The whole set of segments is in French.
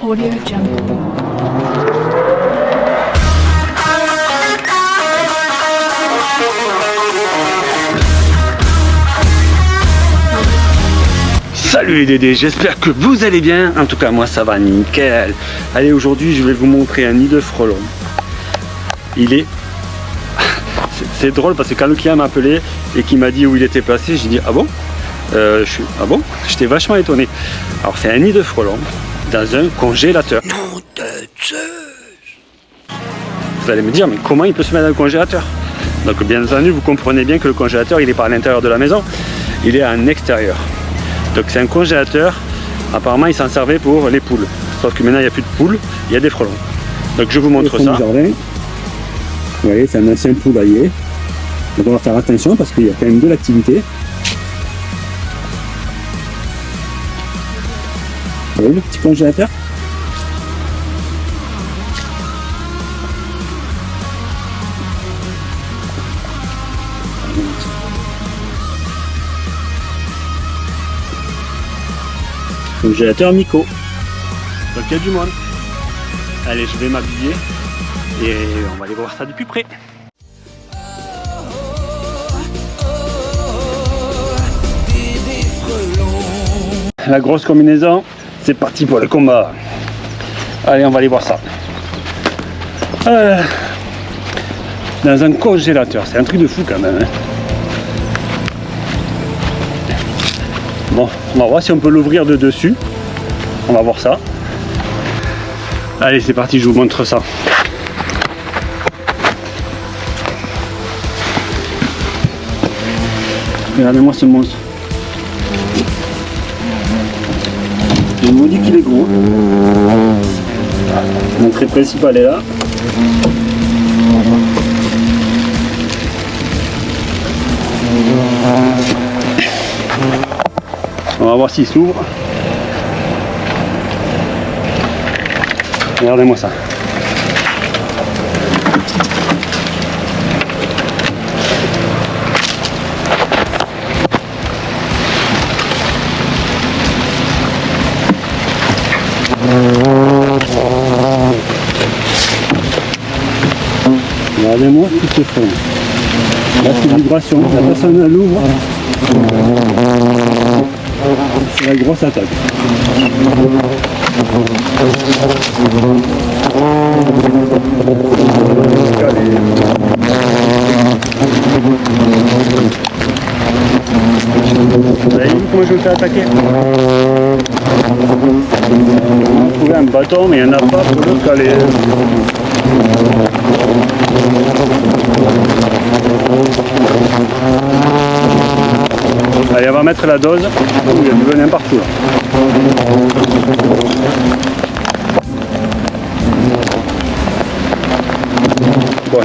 Audio. Salut les Dédés, j'espère que vous allez bien. En tout cas, moi ça va nickel. Allez, aujourd'hui, je vais vous montrer un nid de frelons. Il est. C'est- drôle parce que quand le client m'a et qu'il m'a dit où il était placé, j'ai dit Ah bon? Euh, je suis... Ah bon? J'étais vachement étonné. Alors, c'est un nid de frelons dans un congélateur. Vous allez me dire, mais comment il peut se mettre dans le congélateur? Donc, bien entendu, vous comprenez bien que le congélateur, il n'est pas à l'intérieur de la maison, il est en extérieur. Donc c'est un congélateur. Apparemment, il s'en servait pour les poules. Sauf que maintenant, il n'y a plus de poules, il y a des frelons. Donc je vous montre ça. Jardin. Vous voyez, c'est un ancien poulailler. Donc on va faire attention parce qu'il y a quand même de l'activité. Voyez le petit congélateur Congélateur Miko. Donc il y a du monde. Allez, je vais m'habiller et on va aller voir ça de plus près. La grosse combinaison, c'est parti pour le combat. Allez, on va aller voir ça. Euh, dans un congélateur, c'est un truc de fou quand même. hein. Bon, on va voir si on peut l'ouvrir de dessus. On va voir ça. Allez, c'est parti, je vous montre ça. Regardez-moi ce monstre. Dis qu'il est gros. L'entrée principale est là. On va voir s'il s'ouvre. Regardez-moi ça. Regardez-moi tout ce fond. Là, c'est vibration. La personne elle l'ouvre. C'est la grosse attaque. Vous avez vu comment je me fais attaquer On a trouvé un bâton mais il n'y en a pas pour le mettre la dose. Il y a du venin partout là. Bon,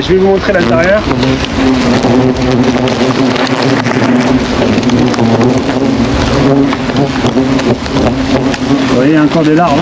je vais vous montrer l'intérieur. Vous voyez, il y a encore des larves.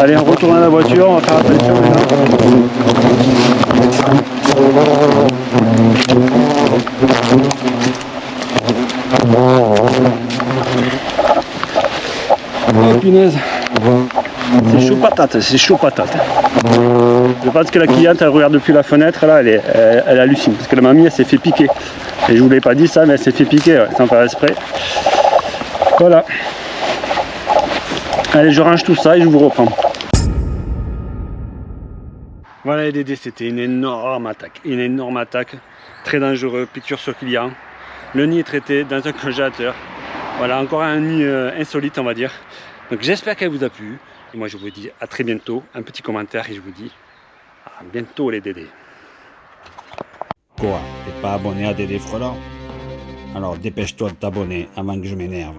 Allez, on retourne à la voiture, on va faire attention maintenant. Oh punaise C'est chaud patate, c'est chaud patate. Je pense que la cliente elle regarde depuis la fenêtre là, elle, est, elle, hallucine parce que la mamie elle s'est fait piquer. Et je vous l'ai pas dit ça mais elle s'est fait piquer sans faire exprès. Voilà. Allez je range tout ça et je vous reprends. Voilà les Dédés, c'était une énorme attaque. Une énorme attaque. Très dangereux, piqûre sur client. Le nid est traité dans un congélateur. Voilà, encore un nid euh, insolite on va dire. Donc j'espère qu'elle vous a plu. Et moi je vous dis à très bientôt. Un petit commentaire et je vous dis à bientôt les Dédés. Quoi T'es pas abonné à Dédé Frelant Alors dépêche-toi de t'abonner avant que je m'énerve.